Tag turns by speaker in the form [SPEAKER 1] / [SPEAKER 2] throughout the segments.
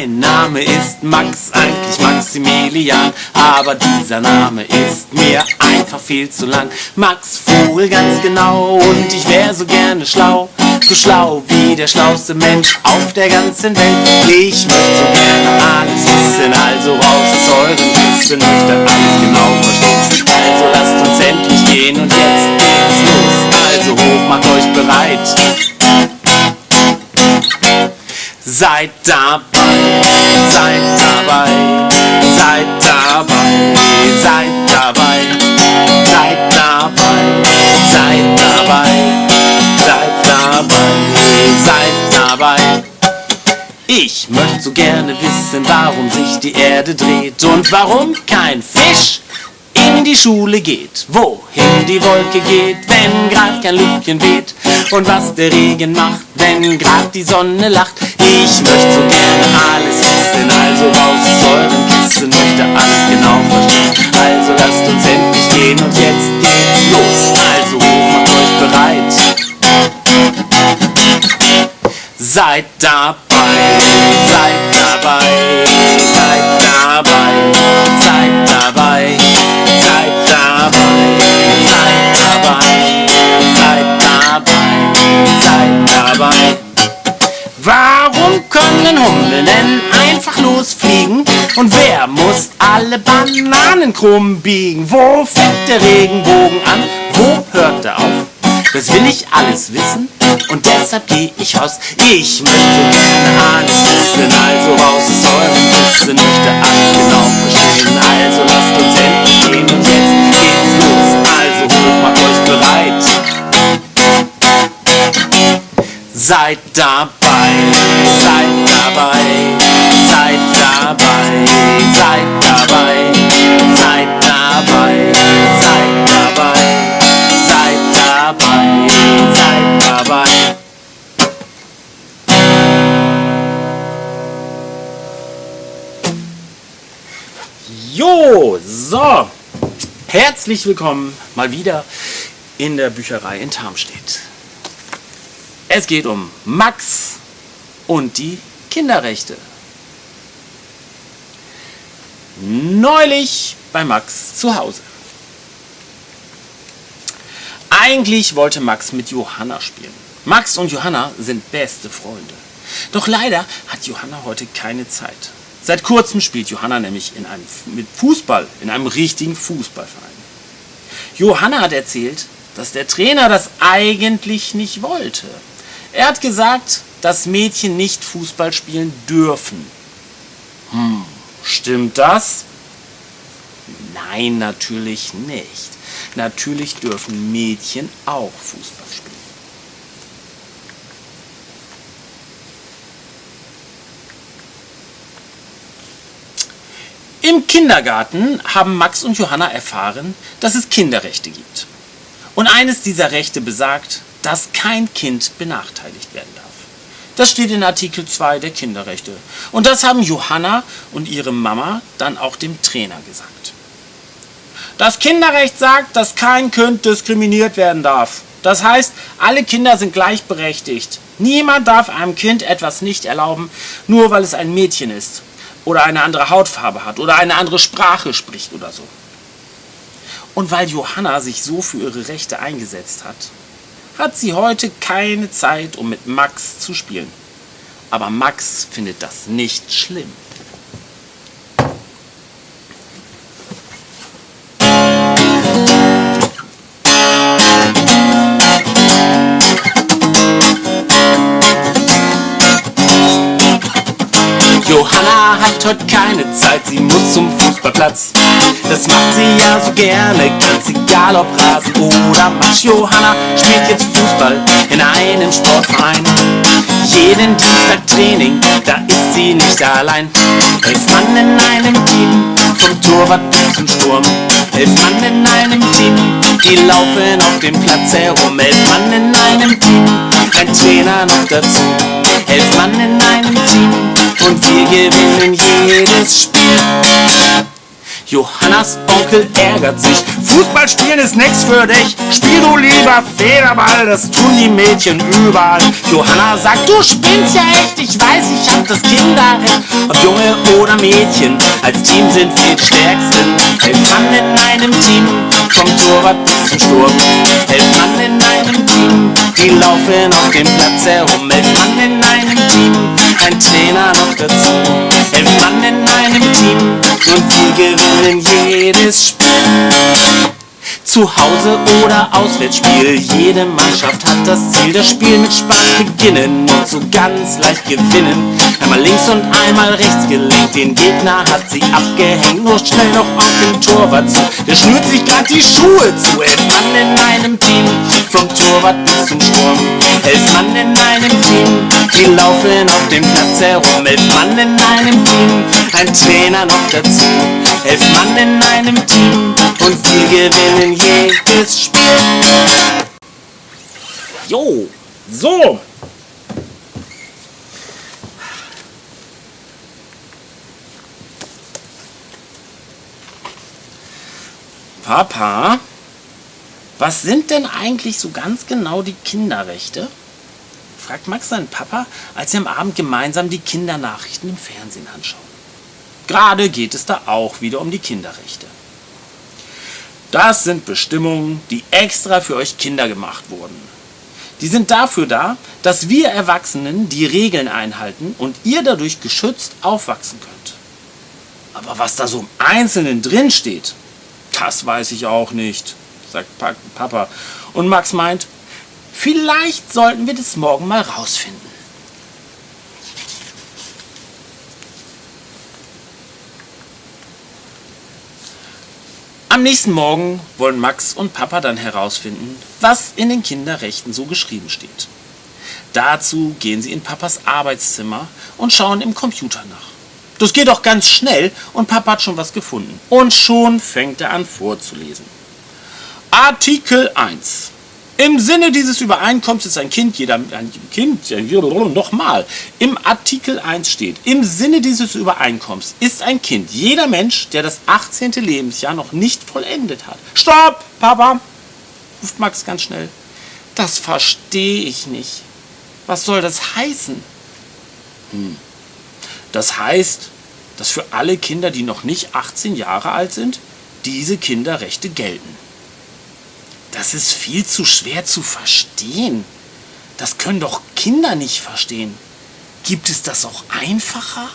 [SPEAKER 1] Mein Name ist Max, eigentlich Maximilian, aber dieser Name ist mir einfach viel zu lang. Max Vogel ganz genau und ich wäre so gerne schlau, so schlau wie der schlauste Mensch auf der ganzen Welt. Ich möchte so gerne alles wissen, also raus aus euren Wissen, möchte alles genau verstehen. Also lasst uns endlich gehen und jetzt geht's los. Also hoch, macht euch bereit. Seid dabei, seid dabei, seid dabei, seid dabei, seid dabei, seid dabei, seid dabei, seid dabei. Ich möchte so gerne wissen, warum sich die Erde dreht und warum kein Fisch in die Schule geht, wohin die Wolke geht, wenn grad kein Lüftchen weht und was der Regen macht, wenn grad die Sonne lacht. Ich möchte so gerne alles wissen, also raus aus euren Kissen, möchte alles genau verstehen. Also lasst uns endlich gehen und jetzt geht's los. Also macht euch bereit. Seid dabei, seid dabei, seid dabei, seid dabei, seid dabei. Warum können Hummeln denn einfach losfliegen? Und wer muss alle Bananen krumm biegen? Wo fängt der Regenbogen an? Wo hört er auf? Das will ich alles wissen und deshalb geh ich raus. Ich möchte gerne alles wissen, also raus aus eurem Wissen, möchte Seid dabei, seid dabei, seid dabei, seid dabei, seid dabei, seid dabei, seid dabei. Jo, so, herzlich willkommen mal wieder in der Bücherei in Tarmstedt. Es geht um Max und die Kinderrechte. Neulich bei Max zu Hause. Eigentlich wollte Max mit Johanna spielen. Max und Johanna sind beste Freunde. Doch leider hat Johanna heute keine Zeit. Seit kurzem spielt Johanna nämlich in einem, mit Fußball, in einem richtigen Fußballverein. Johanna hat erzählt, dass der Trainer das eigentlich nicht wollte. Er hat gesagt, dass Mädchen nicht Fußball spielen dürfen. Hm, stimmt das? Nein, natürlich nicht. Natürlich dürfen Mädchen auch Fußball spielen. Im Kindergarten haben Max und Johanna erfahren, dass es Kinderrechte gibt. Und eines dieser Rechte besagt, dass kein Kind benachteiligt werden darf. Das steht in Artikel 2 der Kinderrechte. Und das haben Johanna und ihre Mama dann auch dem Trainer gesagt. Das Kinderrecht sagt, dass kein Kind diskriminiert werden darf. Das heißt, alle Kinder sind gleichberechtigt. Niemand darf einem Kind etwas nicht erlauben, nur weil es ein Mädchen ist oder eine andere Hautfarbe hat oder eine andere Sprache spricht oder so. Und weil Johanna sich so für ihre Rechte eingesetzt hat, hat sie heute keine Zeit, um mit Max zu spielen. Aber Max findet das nicht schlimm. Johanna hat heute keine Zeit, sie muss zum Fußballplatz. Das macht sie ja so gerne, ganz egal ob Rasen oder Matsch. Johanna spielt jetzt Fußball in einem Sportverein. Jeden Dienstag Training, da ist sie nicht allein. Elf Mann in einem Team, vom Torwart bis zum Sturm. Elf Mann in einem Team, die laufen auf dem Platz herum. Elf Mann in einem Team, ein Trainer noch dazu. Elf Mann in einem Team und wir gewinnen jedes Spiel. Johannas Onkel ärgert sich. Fußball spielen ist nix für dich. Spiel du lieber Federball, das tun die Mädchen überall. Johanna sagt, du spinnst ja echt. Ich weiß, ich hab das Kinderrecht. Ob Junge oder Mädchen, als Team sind wir die Stärksten. Elf Mann in einem Team, vom Torwart bis zum Sturm. Elf Mann in einem Team, die laufen auf dem Platz herum. Elf Mann in einem Team, ein Trainer noch dazu. Elf Mann in einem Team und wir gewinnen jedes Spiel. Zu Hause oder Auswärtsspiel, jede Mannschaft hat das Ziel, das Spiel mit Spaß beginnen und so ganz leicht gewinnen. Einmal links und einmal rechts gelenkt, den Gegner hat sie abgehängt, nur schnell noch auf den Torwart zu. Der schnürt sich grad die Schuhe zu, elf Mann in einem Team, vom Torwart bis zum Sturm. Elf Mann in einem Team, die laufen auf dem Platz herum. Elf Mann in einem Team, ein Trainer noch dazu. Elf Mann in einem Team und wir gewinnen jedes Spiel. Jo, so. Papa, was sind denn eigentlich so ganz genau die Kinderrechte? fragt Max seinen Papa, als sie am Abend gemeinsam die Kindernachrichten im Fernsehen anschauen. Gerade geht es da auch wieder um die Kinderrechte. Das sind Bestimmungen, die extra für euch Kinder gemacht wurden. Die sind dafür da, dass wir Erwachsenen die Regeln einhalten und ihr dadurch geschützt aufwachsen könnt. Aber was da so im Einzelnen drin steht, das weiß ich auch nicht, sagt Papa. Und Max meint, vielleicht sollten wir das morgen mal rausfinden. Am nächsten Morgen wollen Max und Papa dann herausfinden, was in den Kinderrechten so geschrieben steht. Dazu gehen sie in Papas Arbeitszimmer und schauen im Computer nach. Das geht auch ganz schnell und Papa hat schon was gefunden. Und schon fängt er an vorzulesen. Artikel 1. Im Sinne dieses Übereinkommens ist ein Kind, jeder ein Kind, nochmal, im Artikel 1 steht, im Sinne dieses Übereinkommens ist ein Kind jeder Mensch, der das 18. Lebensjahr noch nicht vollendet hat. Stopp, Papa, ruft Max ganz schnell. Das verstehe ich nicht. Was soll das heißen? Hm. Das heißt, dass für alle Kinder, die noch nicht 18 Jahre alt sind, diese Kinderrechte gelten. Das ist viel zu schwer zu verstehen. Das können doch Kinder nicht verstehen. Gibt es das auch einfacher?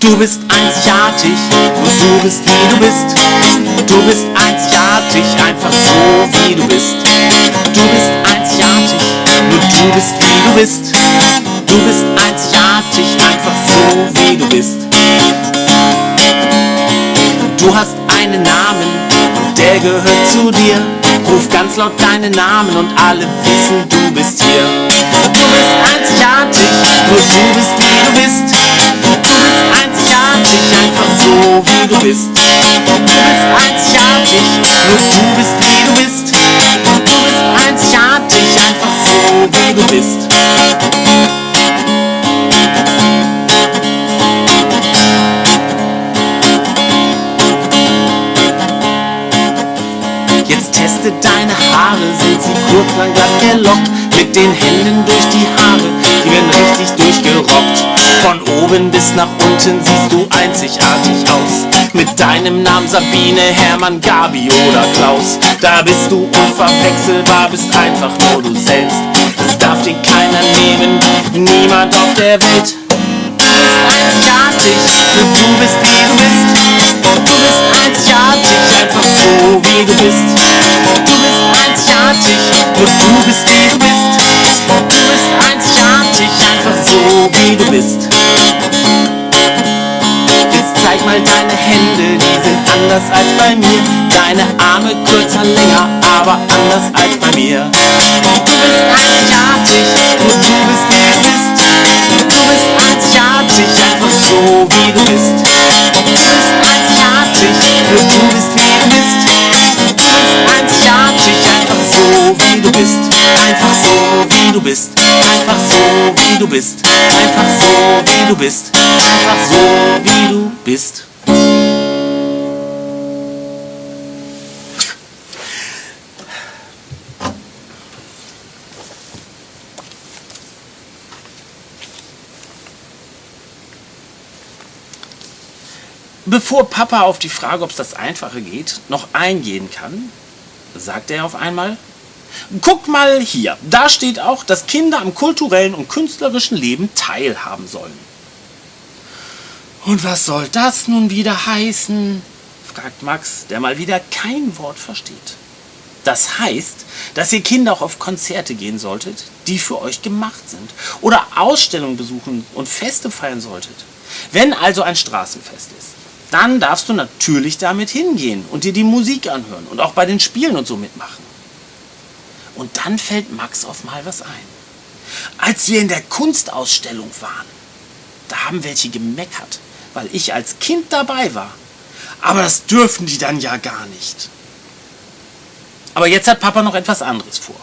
[SPEAKER 1] Du bist einzigartig, nur du bist wie du bist. Du bist einzigartig, einfach so wie du bist. Du bist du bist wie du bist. Du bist einzigartig, einfach so wie du bist. Du hast einen Namen der gehört zu dir. Ruf ganz laut deinen Namen und alle wissen, du bist hier. Du bist einzigartig, nur du bist wie du bist. Du bist einzigartig, einfach so wie du bist. Du bist einzigartig, nur du sind sie kurz, lang, glatt, gelockt. Mit den Händen durch die Haare, die werden richtig durchgerockt. Von oben bis nach unten siehst du einzigartig aus. Mit deinem Namen Sabine, Hermann, Gabi oder Klaus. Da bist du unverwechselbar, bist einfach nur du selbst. Das darf dir keiner nehmen, niemand auf der Welt. Einzigartig, nur du bist wie du bist. Du bist einzigartig, einfach so wie du bist. Du bist einzigartig, nur du bist wie du bist. Du bist einzigartig, einfach so wie du bist. Jetzt zeig mal deine Hände, die sind anders als bei mir. Deine Arme kürzer, länger, aber anders als bei mir. Du bist einzigartig, nur du bist wie du bist so wie du bist. Und du einzigartig, du bist wie du bist. Einzigartig. Einfach so wie du bist. Einfach so wie du bist. Einfach so wie du bist. Einfach so wie du bist. Bevor Papa auf die Frage, ob es das Einfache geht, noch eingehen kann, sagt er auf einmal, guck mal hier, da steht auch, dass Kinder am kulturellen und künstlerischen Leben teilhaben sollen. Und was soll das nun wieder heißen? fragt Max, der mal wieder kein Wort versteht. Das heißt, dass ihr Kinder auch auf Konzerte gehen solltet, die für euch gemacht sind, oder Ausstellungen besuchen und Feste feiern solltet. Wenn also ein Straßenfest ist, dann darfst du natürlich damit hingehen und dir die Musik anhören und auch bei den Spielen und so mitmachen. Und dann fällt Max auf mal was ein. Als wir in der Kunstausstellung waren, da haben welche gemeckert, weil ich als Kind dabei war. Aber das dürfen die dann ja gar nicht. Aber jetzt hat Papa noch etwas anderes vor.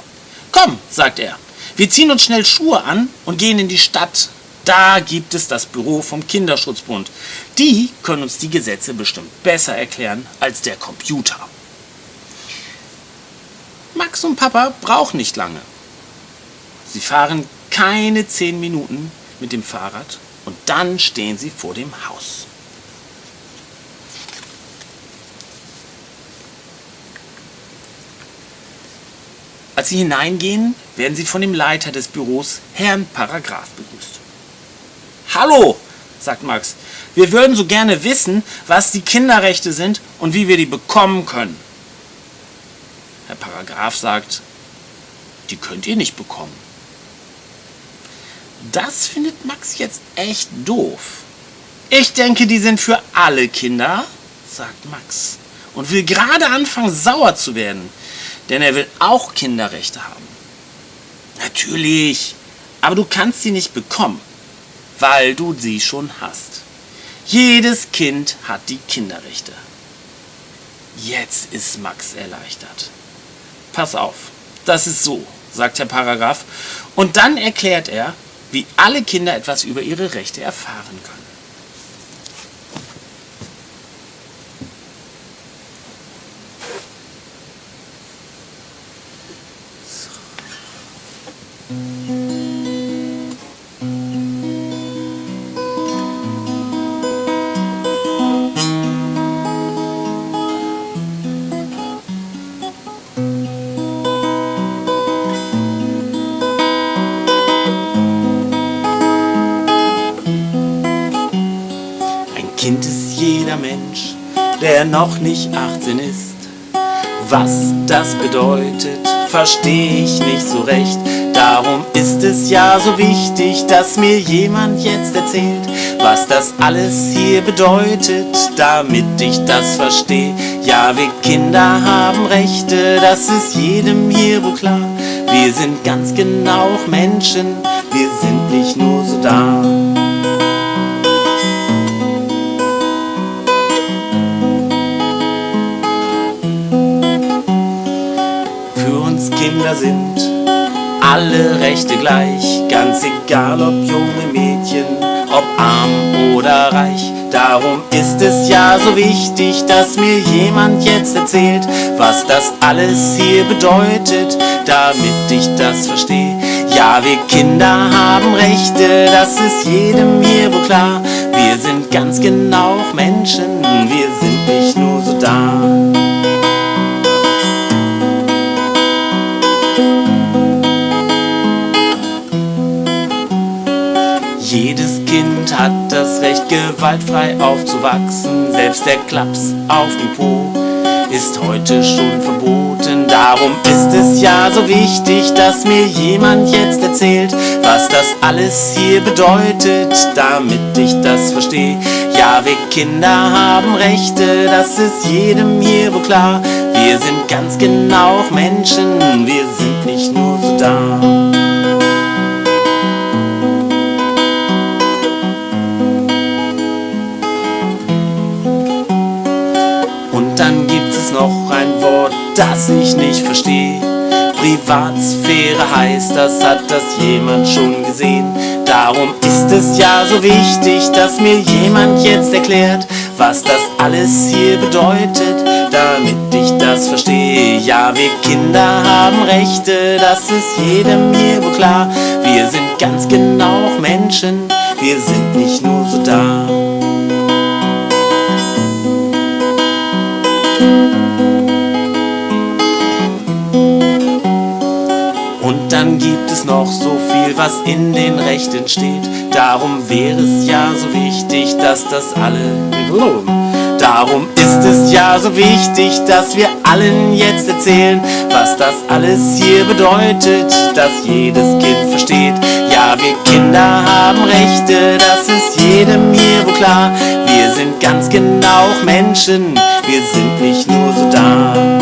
[SPEAKER 1] Komm, sagt er, wir ziehen uns schnell Schuhe an und gehen in die Stadt da gibt es das Büro vom Kinderschutzbund. Die können uns die Gesetze bestimmt besser erklären als der Computer. Max und Papa brauchen nicht lange. Sie fahren keine zehn Minuten mit dem Fahrrad und dann stehen sie vor dem Haus. Als sie hineingehen, werden sie von dem Leiter des Büros, Herrn Paragraph, begrüßt. Hallo, sagt Max. Wir würden so gerne wissen, was die Kinderrechte sind und wie wir die bekommen können. Herr Paragraph sagt, die könnt ihr nicht bekommen. Das findet Max jetzt echt doof. Ich denke, die sind für alle Kinder, sagt Max und will gerade anfangen sauer zu werden, denn er will auch Kinderrechte haben. Natürlich, aber du kannst sie nicht bekommen weil du sie schon hast. Jedes Kind hat die Kinderrechte. Jetzt ist Max erleichtert. Pass auf, das ist so, sagt der Paragraph, und dann erklärt er, wie alle Kinder etwas über ihre Rechte erfahren können. Noch nicht 18 ist. Was das bedeutet, verstehe ich nicht so recht. Darum ist es ja so wichtig, dass mir jemand jetzt erzählt, was das alles hier bedeutet, damit ich das verstehe. Ja, wir Kinder haben Rechte, das ist jedem hier wohl klar. Wir sind ganz genau auch Menschen, wir sind nicht nur so da. Kinder sind alle Rechte gleich, ganz egal ob junge Mädchen, ob arm oder reich. Darum ist es ja so wichtig, dass mir jemand jetzt erzählt, was das alles hier bedeutet, damit ich das verstehe. Ja, wir Kinder haben Rechte, das ist jedem hier wohl klar. Wir sind ganz genau Menschen, wir sind nicht nur so da. Hat das Recht, gewaltfrei aufzuwachsen. Selbst der Klaps auf dem Po ist heute schon verboten. Darum ist es ja so wichtig, dass mir jemand jetzt erzählt, was das alles hier bedeutet, damit ich das verstehe. Ja, wir Kinder haben Rechte, das ist jedem hier wohl klar. Wir sind ganz genau Menschen, wir sind nicht nur so da. Noch ein Wort, das ich nicht verstehe. Privatsphäre heißt, das hat das jemand schon gesehen. Darum ist es ja so wichtig, dass mir jemand jetzt erklärt, was das alles hier bedeutet, damit ich das verstehe. Ja, wir Kinder haben Rechte, das ist jedem hier wohl klar. Wir sind ganz genau Menschen, wir sind nicht nur so da. Dann gibt es noch so viel, was in den Rechten steht. Darum wäre es ja so wichtig, dass das alle Darum ist es ja so wichtig, dass wir allen jetzt erzählen, was das alles hier bedeutet, dass jedes Kind versteht. Ja, wir Kinder haben Rechte, das ist jedem hier wohl klar. Wir sind ganz genau Menschen, wir sind nicht nur so da.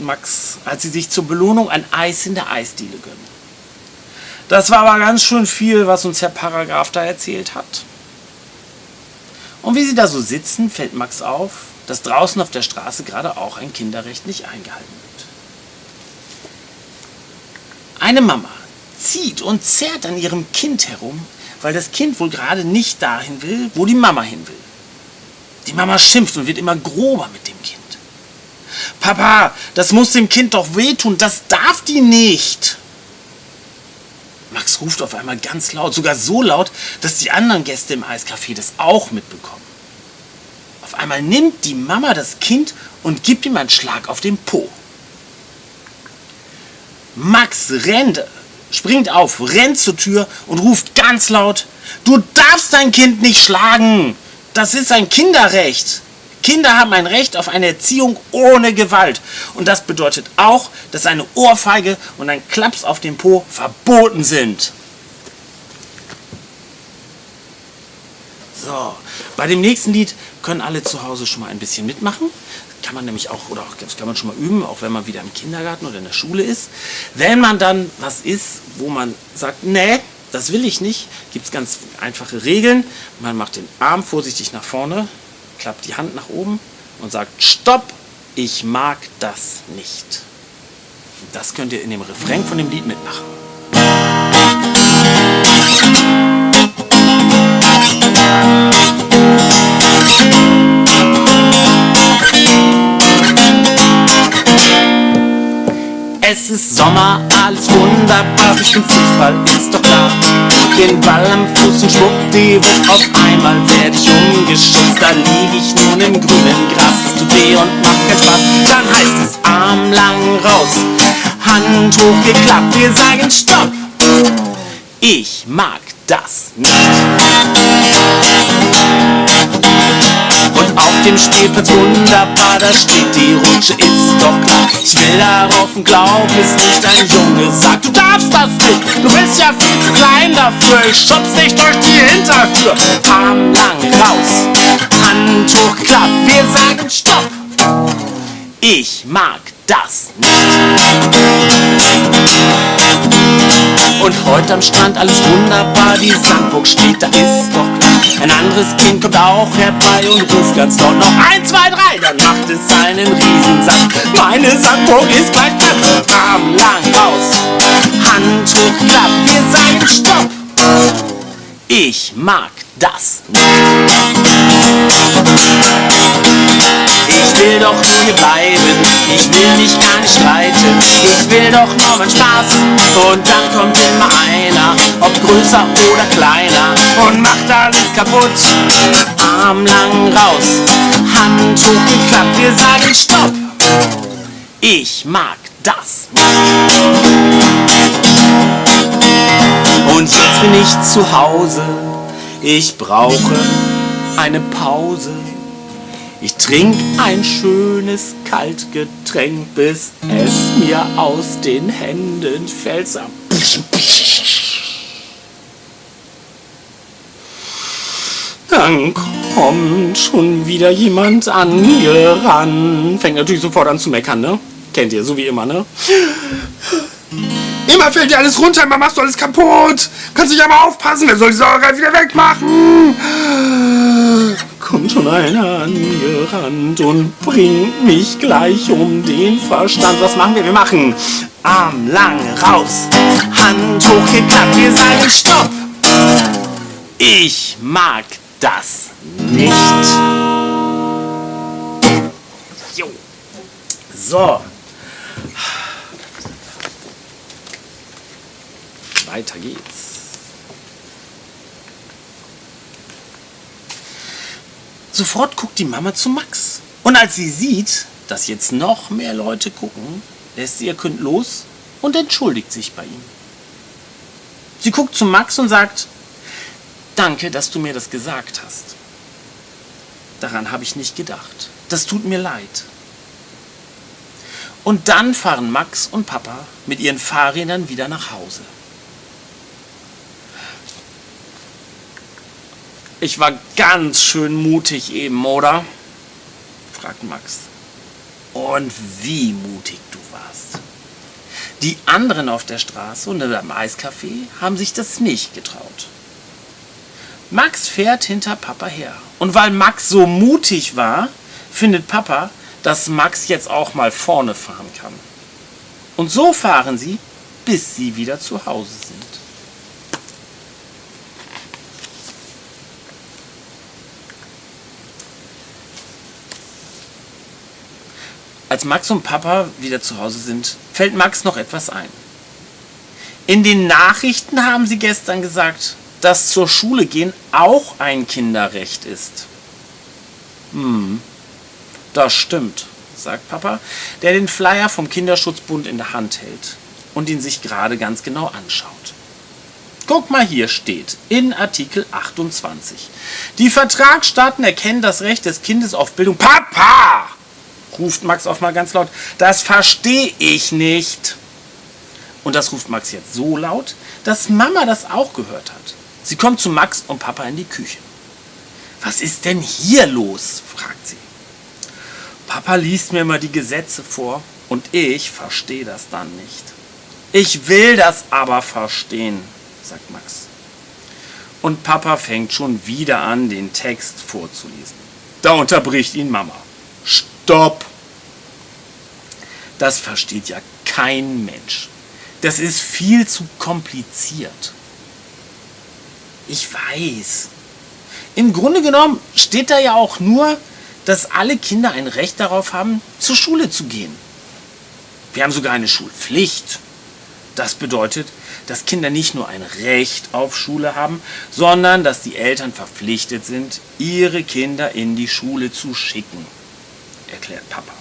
[SPEAKER 1] Max, als sie sich zur Belohnung ein Eis in der Eisdiele gönnen. Das war aber ganz schön viel, was uns Herr Paragraph da erzählt hat. Und wie sie da so sitzen, fällt Max auf, dass draußen auf der Straße gerade auch ein Kinderrecht nicht eingehalten wird. Eine Mama zieht und zerrt an ihrem Kind herum, weil das Kind wohl gerade nicht dahin will, wo die Mama hin will. Die Mama schimpft und wird immer grober mit dem Kind. Papa, das muss dem Kind doch wehtun, das darf die nicht. Max ruft auf einmal ganz laut, sogar so laut, dass die anderen Gäste im Eiscafé das auch mitbekommen. Auf einmal nimmt die Mama das Kind und gibt ihm einen Schlag auf den Po. Max rennt, springt auf, rennt zur Tür und ruft ganz laut, du darfst dein Kind nicht schlagen, das ist ein Kinderrecht. Kinder haben ein Recht auf eine Erziehung ohne Gewalt. Und das bedeutet auch, dass eine Ohrfeige und ein Klaps auf den Po verboten sind. So, bei dem nächsten Lied können alle zu Hause schon mal ein bisschen mitmachen. Kann man nämlich auch, oder auch, das kann man schon mal üben, auch wenn man wieder im Kindergarten oder in der Schule ist. Wenn man dann was ist, wo man sagt, nee, das will ich nicht, gibt es ganz einfache Regeln. Man macht den Arm vorsichtig nach vorne, klappt die Hand nach oben und sagt, stopp, ich mag das nicht. Das könnt ihr in dem Refrain von dem Lied mitmachen. Es ist Sommer, alles wunderbar, ich bin Fußball, ist doch klar den Ball am Fuß und schwuppdiwupp, auf einmal werd ich umgeschubst, da lieg ich nun im grünen Gras, es tut weh und macht keinen Spaß, dann heißt es Arm lang raus, Hand hochgeklappt, wir sagen Stopp, ich mag das nicht. Auf dem Spielplatz wunderbar, da steht die Rutsche, ist doch klar. Ich will darauf und glaub es nicht, ein Junge sagt, du darfst das nicht, du bist ja viel zu klein dafür. Ich schub's dich durch die Hintertür, Arm lang raus, Hand hoch klappt, wir sagen Stopp. Ich mag das. Und heute am Strand alles wunderbar, die Sandburg steht, da ist doch klar. Ein anderes Kind kommt auch herbei und ruft ganz laut noch 1, 2, 3, dann macht es einen Riesensatz. Meine Sandburg ist gleich platt, Arm lang raus, Hand hoch, klapp, wir sagen Stopp. Ich mag das nicht. Ich will doch nur hier bleiben, ich will mich gar nicht streiten. Ich will doch nur meinen Spaß und dann kommt immer einer, ob größer oder kleiner und macht alles kaputt. Arm lang raus, Hand hochgeklappt, wir sagen Stopp. Ich mag das. Und jetzt bin ich zu Hause ich brauche eine Pause. Ich trink ein schönes Kaltgetränk, bis es mir aus den Händen fällt. dann kommt schon wieder jemand angerannt. Fängt natürlich sofort an zu meckern, ne? Kennt ihr, so wie immer, ne?
[SPEAKER 2] Immer fällt dir alles runter, immer machst du alles kaputt. Kannst dich aber aufpassen, wer soll die Sauerei wieder wegmachen?
[SPEAKER 1] Kommt schon einer angerannt und bringt mich gleich um den Verstand. Was machen wir? Wir machen Arm lang raus, Hand hochgeklappt. Wir sagen Stopp. Ich mag das nicht. Jo. So. Weiter geht's. Sofort guckt die Mama zu Max. Und als sie sieht, dass jetzt noch mehr Leute gucken, lässt sie ihr Kind los und entschuldigt sich bei ihm. Sie guckt zu Max und sagt, danke, dass du mir das gesagt hast. Daran habe ich nicht gedacht. Das tut mir leid. Und dann fahren Max und Papa mit ihren Fahrrädern wieder nach Hause. Ich war ganz schön mutig eben, oder? fragt Max. Und wie mutig du warst. Die anderen auf der Straße und im Eiscafé haben sich das nicht getraut. Max fährt hinter Papa her. Und weil Max so mutig war, findet Papa, dass Max jetzt auch mal vorne fahren kann. Und so fahren sie, bis sie wieder zu Hause sind. Als Max und Papa wieder zu Hause sind, fällt Max noch etwas ein. In den Nachrichten haben sie gestern gesagt, dass zur Schule gehen auch ein Kinderrecht ist. Hm, das stimmt, sagt Papa, der den Flyer vom Kinderschutzbund in der Hand hält und ihn sich gerade ganz genau anschaut. Guck mal, hier steht in Artikel 28. Die Vertragsstaaten erkennen das Recht des Kindes auf Bildung. Papa! Ruft Max auf mal ganz laut. Das verstehe ich nicht. Und das ruft Max jetzt so laut, dass Mama das auch gehört hat. Sie kommt zu Max und Papa in die Küche. Was ist denn hier los? fragt sie. Papa liest mir immer die Gesetze vor und ich verstehe das dann nicht. Ich will das aber verstehen, sagt Max. Und Papa fängt schon wieder an, den Text vorzulesen. Da unterbricht ihn Mama. Stopp! Das versteht ja kein Mensch. Das ist viel zu kompliziert. Ich weiß. Im Grunde genommen steht da ja auch nur, dass alle Kinder ein Recht darauf haben, zur Schule zu gehen. Wir haben sogar eine Schulpflicht. Das bedeutet, dass Kinder nicht nur ein Recht auf Schule haben, sondern dass die Eltern verpflichtet sind, ihre Kinder in die Schule zu schicken, erklärt Papa.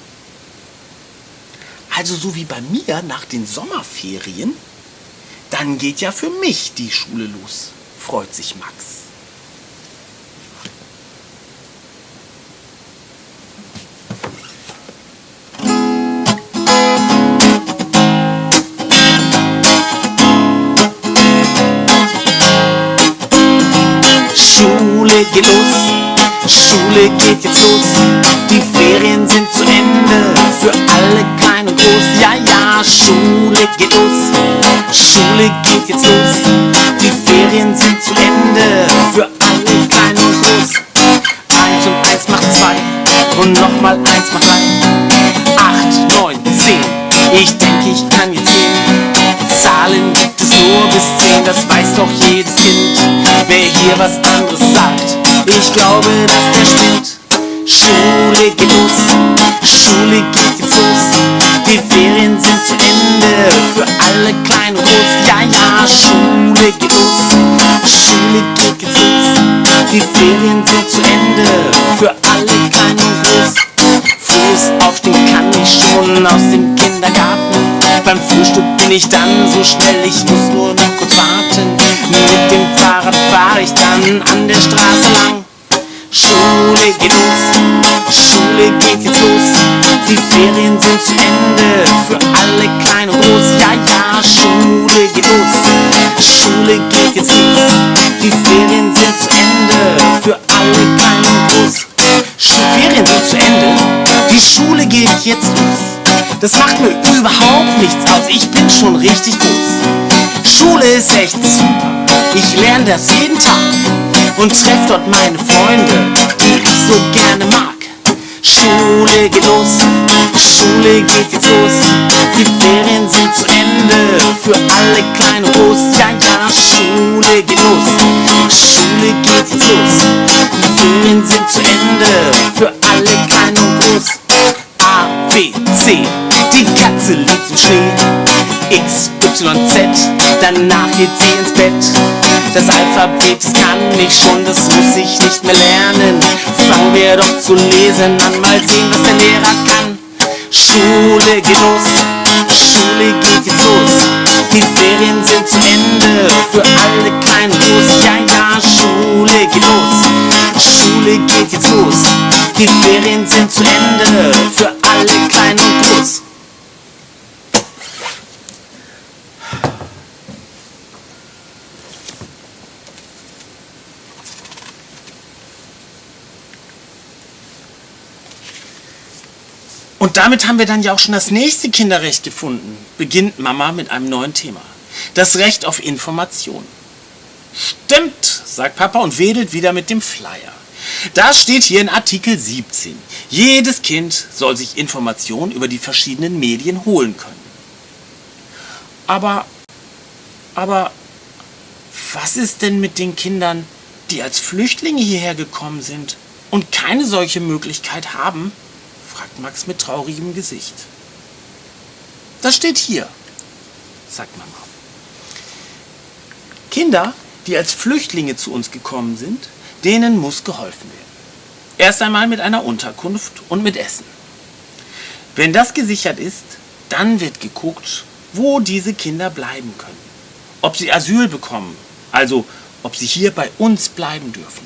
[SPEAKER 1] Also so wie bei mir nach den Sommerferien, dann geht ja für mich die Schule los, freut sich Max. Schule geht los, Schule geht jetzt los, die Ferien sind Schule geht los, Schule geht jetzt los, die Ferien sind zu Ende für alle klein und groß. Eins und eins macht zwei und nochmal eins macht drei. Acht, neun, zehn, ich denke, ich kann jetzt gehen. Zahlen gibt es nur bis zehn, das weiß doch jedes Kind. Wer hier was anderes sagt, ich glaube, dass der spinnt. Schule geht los, Schule geht Für alle klein und groß. Ja, ja, Schule geht los, Schule geht jetzt los. Die Ferien sind zu Ende für alle klein und groß. Frühes Aufstehen kann ich schon aus dem Kindergarten. Beim Frühstück bin ich dann so schnell, ich muss nur noch kurz warten. Mit dem Fahrrad fahre ich dann an der Straße lang. Schule geht los, Schule geht jetzt los. Die Ferien sind zu Ende für alle kleinen Groß. Ja, ja, Schule geht los. Schule geht jetzt los. Die Ferien sind zu Ende für alle kleinen Groß. Ferien sind zu Ende. Die Schule geht jetzt los. Das macht mir überhaupt nichts aus. Ich bin schon richtig groß. Schule ist echt super. Ich lerne das jeden Tag und treffe dort meine Freunde, die ich so gerne mag. Schule geht los, Schule geht jetzt los. Die Ferien sind zu Ende für alle klein und groß. Ja, ja, Schule geht los, Schule geht jetzt los. Die Ferien sind zu Ende für alle klein und groß. A, B, C, die Katze liegt im Schnee. X, Y, Z, danach geht sie ins Bett. Das Alphabet, das kann ich schon, das muss ich nicht mehr lernen. Fangen wir doch zu lesen an, mal sehen, was der Lehrer kann. Schule geht los, Schule geht jetzt los. Die Ferien sind zu Ende für alle kleinen groß. Ja, ja, Schule geht los, Schule geht jetzt los. Die Ferien sind zu Ende für alle kleinen und groß. Und damit haben wir dann ja auch schon das nächste Kinderrecht gefunden. Beginnt Mama mit einem neuen Thema. Das Recht auf Information. Stimmt, sagt Papa und wedelt wieder mit dem Flyer. Da steht hier in Artikel 17. Jedes Kind soll sich Informationen über die verschiedenen Medien holen können. Aber, aber, was ist denn mit den Kindern, die als Flüchtlinge hierher gekommen sind und keine solche Möglichkeit haben? Max mit traurigem Gesicht. Das steht hier, sagt Mama. Kinder, die als Flüchtlinge zu uns gekommen sind, denen muss geholfen werden. Erst einmal mit einer Unterkunft und mit Essen. Wenn das gesichert ist, dann wird geguckt, wo diese Kinder bleiben können. Ob sie Asyl bekommen, also ob sie hier bei uns bleiben dürfen.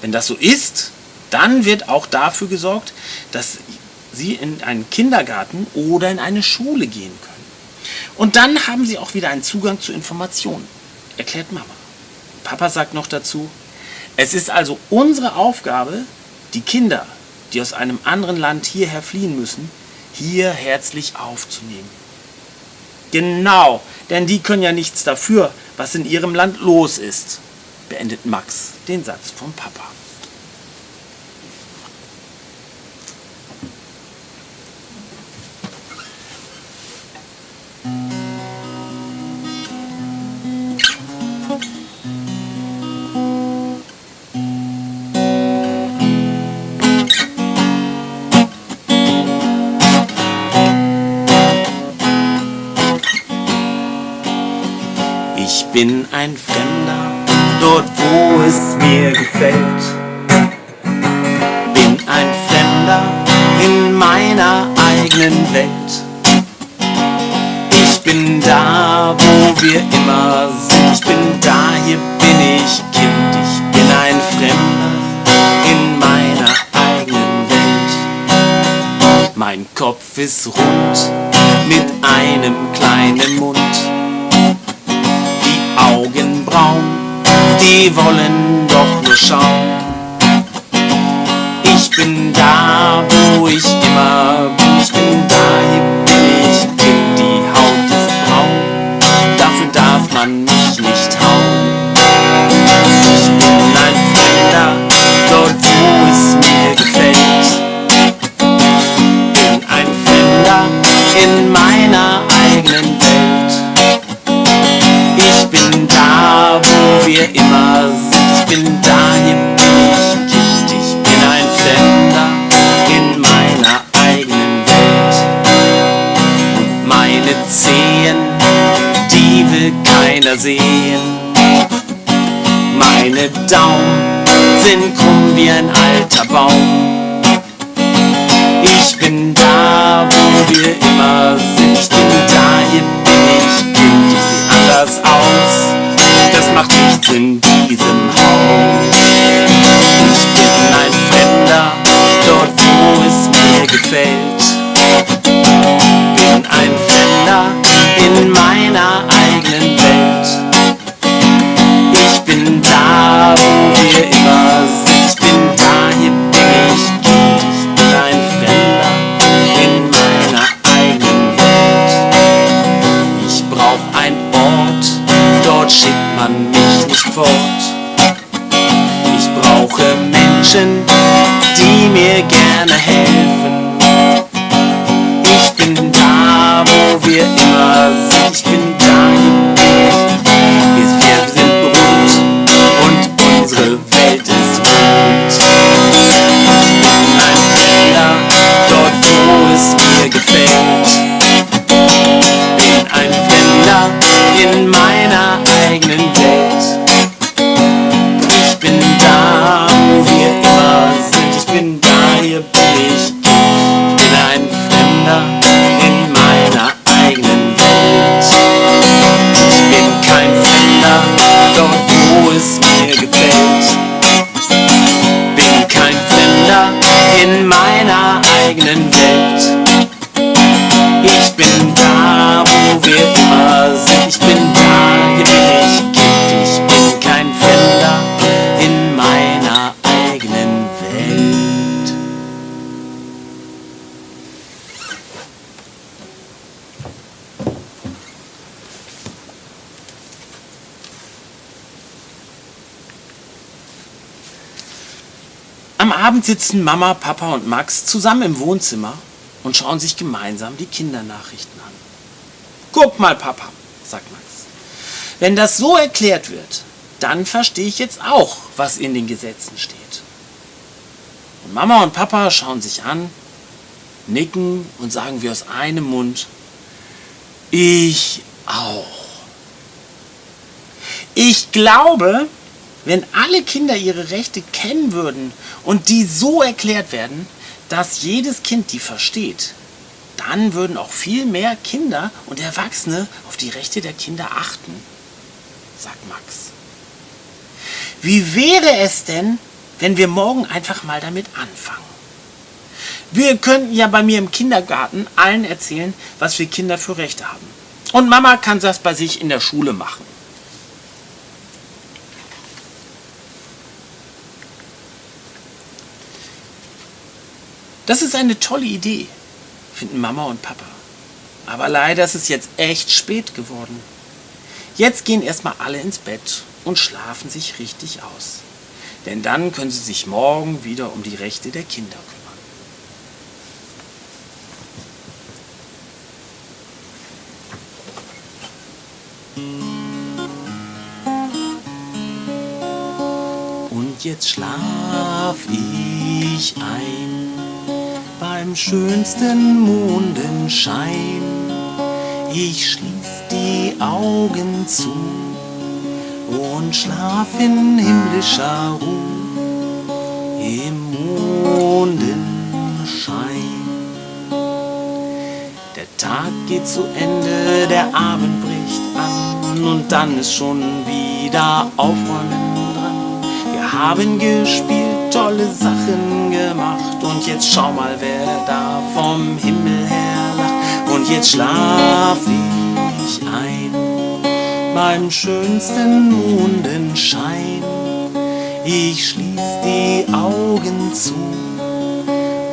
[SPEAKER 1] Wenn das so ist, dann wird auch dafür gesorgt, dass sie in einen Kindergarten oder in eine Schule gehen können. Und dann haben sie auch wieder einen Zugang zu Informationen, erklärt Mama. Papa sagt noch dazu, es ist also unsere Aufgabe, die Kinder, die aus einem anderen Land hierher fliehen müssen, hier herzlich aufzunehmen. Genau, denn die können ja nichts dafür, was in ihrem Land los ist, beendet Max den Satz vom Papa. Bin ein Fremder, dort wo es mir gefällt. Bin ein Fremder in meiner eigenen Welt. Ich bin da, wo wir immer sind. Ich bin da, hier bin ich Kind. Ich bin ein Fremder in meiner eigenen Welt. Mein Kopf ist rund mit einem kleinen Mund. Die wollen doch nur schauen. Ich bin da, wo ich immer bin, Wort. Ich brauche Menschen, die Abend sitzen Mama, Papa und Max zusammen im Wohnzimmer und schauen sich gemeinsam die Kindernachrichten an. Guck mal, Papa, sagt Max. Wenn das so erklärt wird, dann verstehe ich jetzt auch, was in den Gesetzen steht. Und Mama und Papa schauen sich an, nicken und sagen wie aus einem Mund, ich auch. Ich glaube, wenn alle Kinder ihre Rechte kennen würden und die so erklärt werden, dass jedes Kind die versteht, dann würden auch viel mehr Kinder und Erwachsene auf die Rechte der Kinder achten, sagt Max. Wie wäre es denn, wenn wir morgen einfach mal damit anfangen? Wir könnten ja bei mir im Kindergarten allen erzählen, was wir Kinder für Rechte haben. Und Mama kann das bei sich in der Schule machen. Das ist eine tolle Idee, finden Mama und Papa. Aber leider ist es jetzt echt spät geworden. Jetzt gehen erstmal alle ins Bett und schlafen sich richtig aus. Denn dann können sie sich morgen wieder um die Rechte der Kinder kümmern. Und jetzt schlaf ich ein beim schönsten Mondenschein. Ich schließ die Augen zu und schlaf in himmlischer Ruhe im Mondenschein. Der Tag geht zu Ende, der Abend bricht an und dann ist schon wieder Aufräumen dran. Wir haben gespielt, tolle Sachen gemacht und jetzt schau mal, wer da vom Himmel her lacht. Und jetzt schlaf ich ein beim schönsten Mondenschein. Ich schließ die Augen zu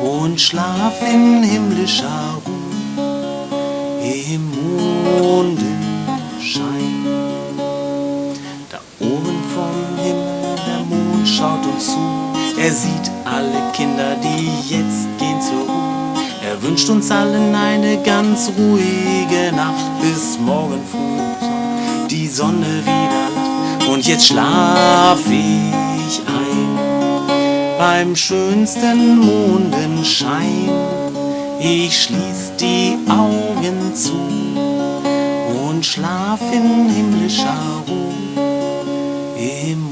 [SPEAKER 1] und schlaf in himmlischer Ruhe im Mondenschein. Da oben vom Himmel der Mond schaut uns zu. Er sieht alle Kinder, die jetzt gehen zur Ruhe. Er wünscht uns allen eine ganz ruhige Nacht bis morgen früh die Sonne wieder. Und jetzt schlaf ich ein beim schönsten Mondenschein. Ich schließ die Augen zu und schlaf in himmlischer Ruhe im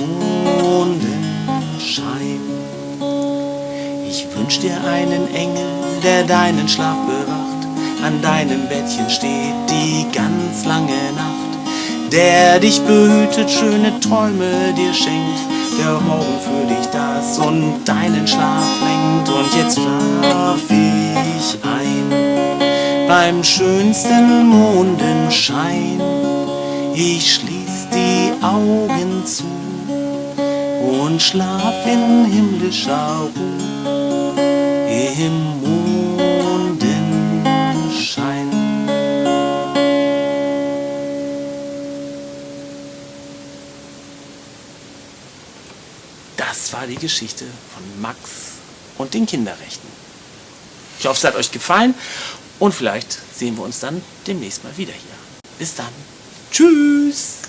[SPEAKER 1] dir einen Engel, der deinen Schlaf bewacht, an deinem Bettchen steht die ganz lange Nacht, der dich behütet, schöne Träume dir schenkt, der morgen für dich das und deinen Schlaf lenkt. Und jetzt schlaf ich ein beim schönsten Mondenschein. Ich schließ die Augen zu und schlaf in himmlischer Ruhe im Mondenschein. Das war die Geschichte von Max und den Kinderrechten. Ich hoffe, es hat euch gefallen und vielleicht sehen wir uns dann demnächst mal wieder hier. Bis dann. Tschüss.